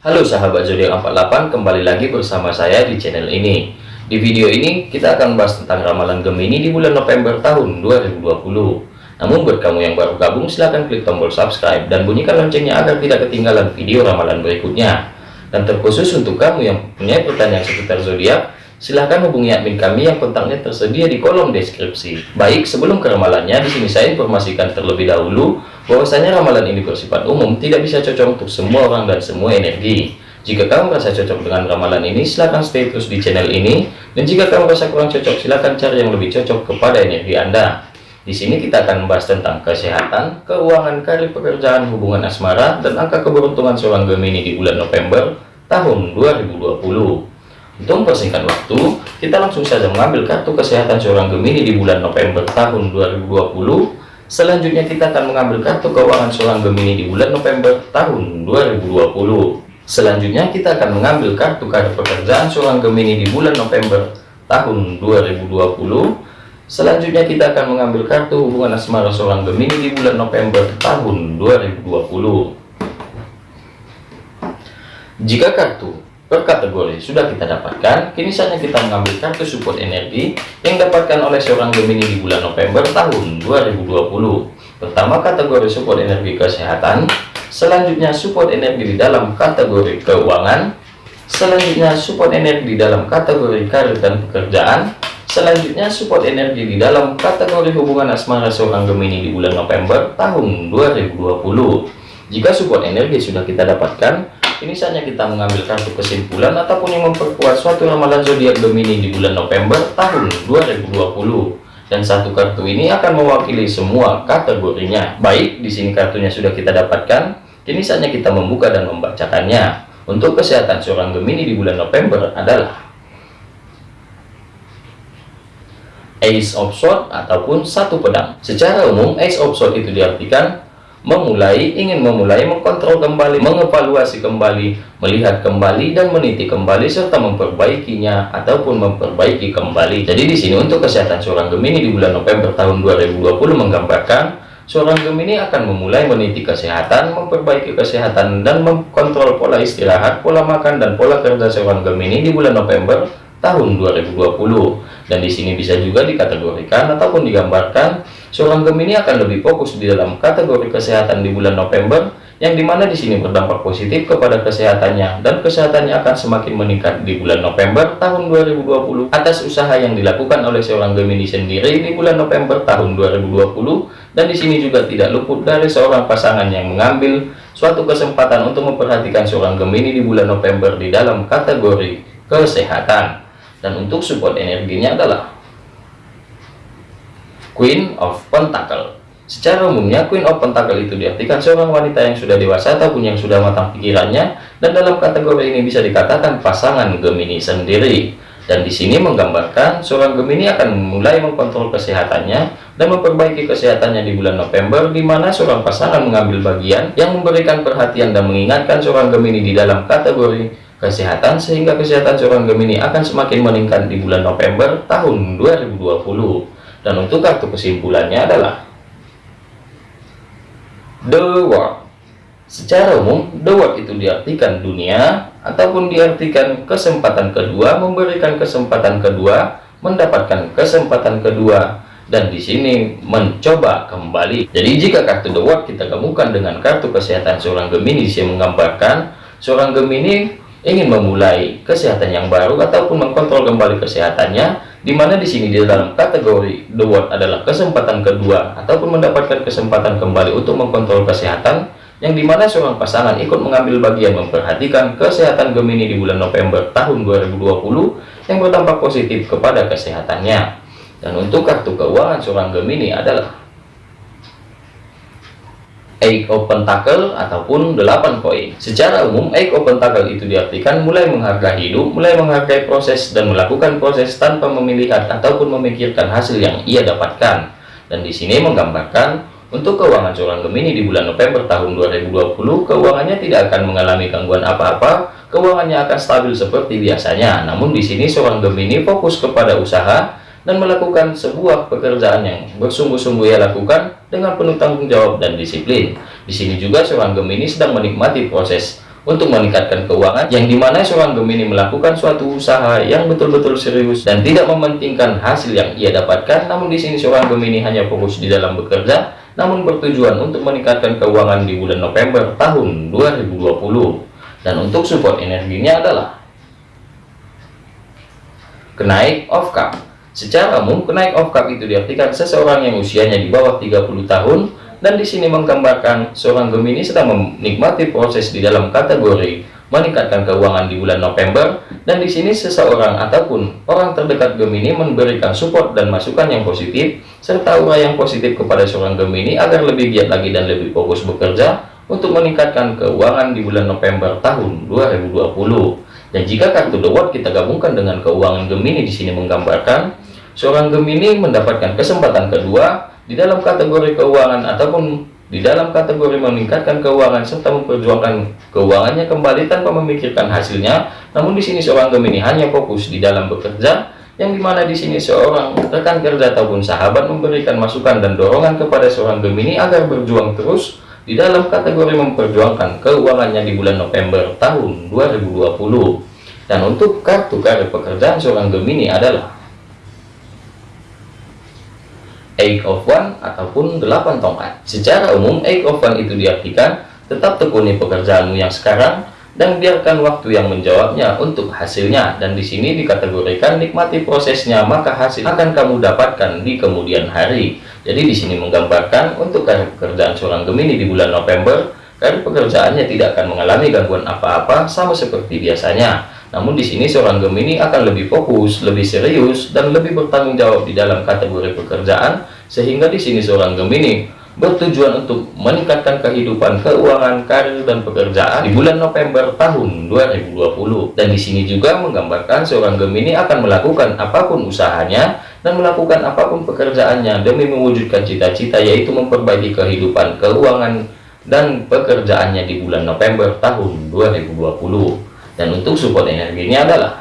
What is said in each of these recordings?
Halo sahabat zodiak 48 kembali lagi bersama saya di channel ini. Di video ini kita akan bahas tentang ramalan Gemini di bulan November tahun 2020 namun buat kamu yang baru gabung silahkan klik tombol subscribe dan bunyikan loncengnya agar tidak ketinggalan video ramalan berikutnya. Dan terkhusus untuk kamu yang punya pertanyaan seputar zodiak silahkan hubungi admin kami yang kontaknya tersedia di kolom deskripsi. Baik, sebelum ke ramalannya, di sini saya informasikan terlebih dahulu bahwasanya ramalan ini bersifat umum, tidak bisa cocok untuk semua orang dan semua energi. Jika kamu merasa cocok dengan ramalan ini, silahkan stay terus di channel ini. Dan jika kamu merasa kurang cocok, silahkan cari yang lebih cocok kepada energi Anda. Di sini kita akan membahas tentang kesehatan, keuangan, karir pekerjaan, hubungan asmara, dan angka keberuntungan seorang Gemini di bulan November tahun 2020. Untuk mempersingkat waktu, kita langsung saja mengambil kartu kesehatan seorang Gemini di bulan November tahun 2020. Selanjutnya kita akan mengambil kartu keuangan seorang Gemini di bulan November tahun 2020. Selanjutnya kita akan mengambil kartu karir pekerjaan seorang Gemini di bulan November tahun 2020. Selanjutnya kita akan mengambil kartu hubungan asmara seorang Gemini di bulan November tahun 2020. Jika kartu per kategori sudah kita dapatkan kini saatnya kita mengambil kartu support energi yang dapatkan oleh seorang Gemini di bulan November tahun 2020 pertama kategori support energi kesehatan selanjutnya support energi di dalam kategori keuangan selanjutnya support energi di dalam kategori karir dan pekerjaan selanjutnya support energi di dalam kategori hubungan asmara seorang Gemini di bulan November tahun 2020 jika support energi sudah kita dapatkan ini saatnya kita mengambil kartu kesimpulan ataupun yang memperkuat suatu ramalan zodiak Gemini di bulan November tahun 2020 dan satu kartu ini akan mewakili semua kategorinya. Baik di sini kartunya sudah kita dapatkan. Kini saatnya kita membuka dan membacakannya. Untuk kesehatan seorang Gemini di bulan November adalah Ace of Swords ataupun satu pedang. Secara umum Ace of Swords itu diartikan memulai, ingin memulai, mengkontrol kembali, mengevaluasi kembali, melihat kembali dan meniti kembali serta memperbaikinya ataupun memperbaiki kembali. Jadi di sini untuk kesehatan seorang Gemini di bulan November tahun 2020 menggambarkan seorang Gemini akan memulai meniti kesehatan, memperbaiki kesehatan dan mengkontrol pola istirahat, pola makan dan pola kerja seorang Gemini di bulan November tahun 2020 dan di sini bisa juga dikategorikan ataupun digambarkan seorang Gemini akan lebih fokus di dalam kategori kesehatan di bulan November yang di mana di sini berdampak positif kepada kesehatannya dan kesehatannya akan semakin meningkat di bulan November tahun 2020 atas usaha yang dilakukan oleh seorang Gemini sendiri di bulan November tahun 2020 dan di sini juga tidak luput dari seorang pasangan yang mengambil suatu kesempatan untuk memperhatikan seorang Gemini di bulan November di dalam kategori kesehatan dan untuk support energinya adalah Queen of Pentacle. Secara umumnya Queen of Pentacle itu diartikan seorang wanita yang sudah dewasa ataupun yang sudah matang pikirannya dan dalam kategori ini bisa dikatakan pasangan Gemini sendiri. Dan di sini menggambarkan seorang Gemini akan mulai mengkontrol kesehatannya dan memperbaiki kesehatannya di bulan November di mana seorang pasangan mengambil bagian yang memberikan perhatian dan mengingatkan seorang Gemini di dalam kategori kesehatan sehingga kesehatan seorang Gemini akan semakin meningkat di bulan November tahun 2020 dan untuk kartu kesimpulannya adalah The World. Secara umum The World itu diartikan dunia ataupun diartikan kesempatan kedua memberikan kesempatan kedua mendapatkan kesempatan kedua dan di sini mencoba kembali. Jadi jika kartu The World kita gabungkan dengan kartu kesehatan seorang Gemini yang menggambarkan seorang Gemini ingin memulai kesehatan yang baru ataupun mengkontrol kembali kesehatannya di mana di sini di dalam kategori the word adalah kesempatan kedua ataupun mendapatkan kesempatan kembali untuk mengkontrol kesehatan yang di mana seorang pasangan ikut mengambil bagian memperhatikan kesehatan Gemini di bulan November tahun 2020 yang berdampak positif kepada kesehatannya. Dan untuk kartu keuangan seorang Gemini adalah Eight of Pentacle ataupun 8 koin. Secara umum, Eight of Pentacle itu diartikan mulai menghargai hidup, mulai menghargai proses dan melakukan proses tanpa memilihat ataupun memikirkan hasil yang ia dapatkan. Dan di sini menggambarkan untuk keuangan seorang Gemini di bulan November tahun 2020, keuangannya tidak akan mengalami gangguan apa-apa, keuangannya akan stabil seperti biasanya. Namun di sini seorang Gemini fokus kepada usaha dan melakukan sebuah pekerjaan yang bersungguh-sungguh ia lakukan dengan penuh tanggung jawab dan disiplin. Di sini juga seorang Gemini sedang menikmati proses untuk meningkatkan keuangan yang di mana seorang Gemini melakukan suatu usaha yang betul-betul serius dan tidak mementingkan hasil yang ia dapatkan. Namun di sini seorang Gemini hanya fokus di dalam bekerja namun bertujuan untuk meningkatkan keuangan di bulan November tahun 2020 dan untuk support energinya adalah kenaik of cup secara umum kenaik of cup itu diartikan seseorang yang usianya di bawah 30 tahun dan di sini menggambarkan seorang Gemini sedang menikmati proses di dalam kategori meningkatkan keuangan di bulan November dan di sini seseorang ataupun orang terdekat Gemini memberikan support dan masukan yang positif serta aura yang positif kepada seorang Gemini agar lebih giat lagi dan lebih fokus bekerja untuk meningkatkan keuangan di bulan November tahun 2020 dan jika kartu The World kita gabungkan dengan keuangan Gemini di sini menggambarkan seorang Gemini mendapatkan kesempatan kedua di dalam kategori keuangan ataupun di dalam kategori meningkatkan keuangan serta memperjuangkan keuangannya kembali tanpa memikirkan hasilnya. Namun di sini seorang Gemini hanya fokus di dalam bekerja yang di mana di sini seorang rekan kerja ataupun sahabat memberikan masukan dan dorongan kepada seorang Gemini agar berjuang terus di dalam kategori memperjuangkan keuangannya di bulan November tahun 2020 dan untuk kartu karir pekerjaan seorang Gemini adalah eight of one ataupun delapan tongkat. Secara umum eight of one itu diartikan tetap tekuni pekerjaanmu yang sekarang dan biarkan waktu yang menjawabnya untuk hasilnya. Dan di sini dikategorikan nikmati prosesnya maka hasil akan kamu dapatkan di kemudian hari. Jadi di sini menggambarkan untuk karir pekerjaan seorang Gemini di bulan November karir pekerjaannya tidak akan mengalami gangguan apa-apa sama seperti biasanya namun di sini seorang Gemini akan lebih fokus, lebih serius, dan lebih bertanggung jawab di dalam kategori pekerjaan, sehingga di sini seorang Gemini bertujuan untuk meningkatkan kehidupan keuangan, karir, dan pekerjaan di bulan November tahun 2020. Dan di sini juga menggambarkan seorang Gemini akan melakukan apa pun usahanya dan melakukan apa pun pekerjaannya demi mewujudkan cita-cita yaitu memperbaiki kehidupan keuangan dan pekerjaannya di bulan November tahun 2020 dan untuk support energinya adalah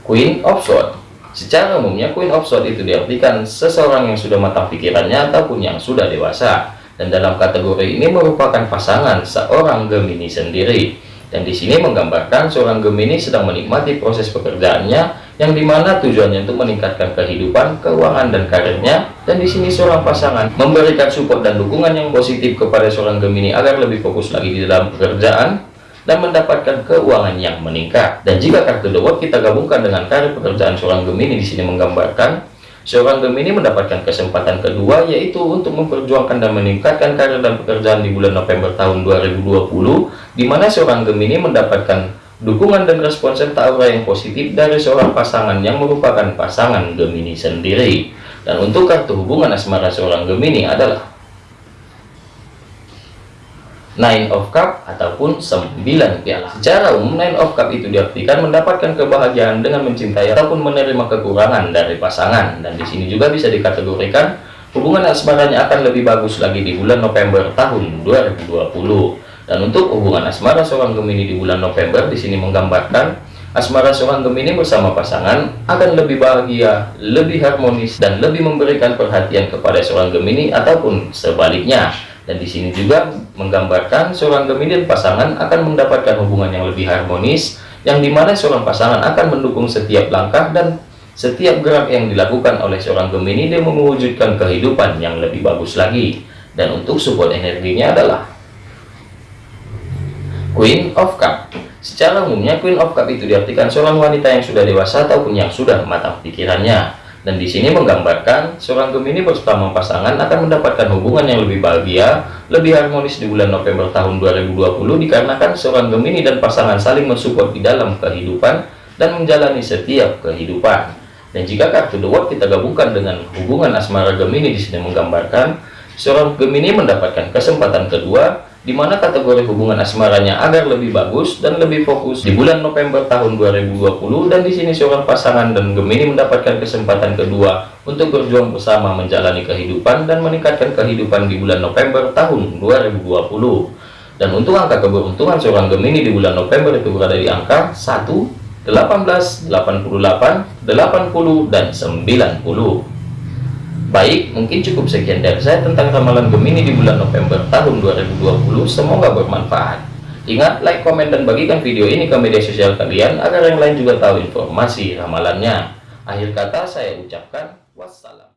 Queen of Swords. Secara umumnya Queen of Swords itu diartikan seseorang yang sudah matang pikirannya ataupun yang sudah dewasa. Dan dalam kategori ini merupakan pasangan seorang Gemini sendiri. Dan di sini menggambarkan seorang Gemini sedang menikmati proses pekerjaannya yang di mana tujuannya untuk meningkatkan kehidupan, keuangan, dan karirnya. Dan di sini seorang pasangan memberikan support dan dukungan yang positif kepada seorang Gemini agar lebih fokus lagi di dalam pekerjaan dan mendapatkan keuangan yang meningkat. Dan jika kartu The World kita gabungkan dengan karir pekerjaan seorang Gemini di sini menggambarkan seorang Gemini mendapatkan kesempatan kedua yaitu untuk memperjuangkan dan meningkatkan karir dan pekerjaan di bulan November tahun 2020 di mana seorang Gemini mendapatkan dukungan dan respon serta aura yang positif dari seorang pasangan yang merupakan pasangan Gemini sendiri. Dan untuk kartu hubungan asmara seorang Gemini adalah Nine of Cup ataupun 9 piala. Secara umum Nine of Cup itu diartikan mendapatkan kebahagiaan dengan mencintai ataupun menerima kekurangan dari pasangan dan di sini juga bisa dikategorikan hubungan asmaranya akan lebih bagus lagi di bulan November tahun 2020. Dan untuk hubungan asmara seorang Gemini di bulan November di sini menggambarkan asmara seorang Gemini bersama pasangan akan lebih bahagia, lebih harmonis dan lebih memberikan perhatian kepada seorang Gemini ataupun sebaliknya dan di sini juga menggambarkan seorang Gemini dan pasangan akan mendapatkan hubungan yang lebih harmonis yang di mana seorang pasangan akan mendukung setiap langkah dan setiap gerak yang dilakukan oleh seorang Gemini dia mewujudkan kehidupan yang lebih bagus lagi. Dan untuk support energinya adalah Queen of Cup. Secara umumnya Queen of Cup itu diartikan seorang wanita yang sudah dewasa ataupun yang sudah matang pikirannya dan di sini menggambarkan seorang Gemini bersama pasangan akan mendapatkan hubungan yang lebih bahagia, lebih harmonis di bulan November tahun 2020 dikarenakan seorang Gemini dan pasangan saling mensupport di dalam kehidupan dan menjalani setiap kehidupan. Dan jika kartu The World kita gabungkan dengan hubungan asmara Gemini di sini menggambarkan seorang Gemini mendapatkan kesempatan kedua di mana kategori hubungan asmaranya agar lebih bagus dan lebih fokus di bulan November tahun 2020 dan di sini seorang pasangan dan Gemini mendapatkan kesempatan kedua untuk berjuang bersama menjalani kehidupan dan meningkatkan kehidupan di bulan November tahun 2020 dan untuk angka keberuntungan seorang Gemini di bulan November itu berada di angka 1 18 88 80 dan 90 Baik, mungkin cukup sekian dari saya tentang ramalan Gemini di bulan November tahun 2020. Semoga bermanfaat. Ingat, like, komen, dan bagikan video ini ke media sosial kalian agar yang lain juga tahu informasi ramalannya. Akhir kata saya ucapkan wassalam.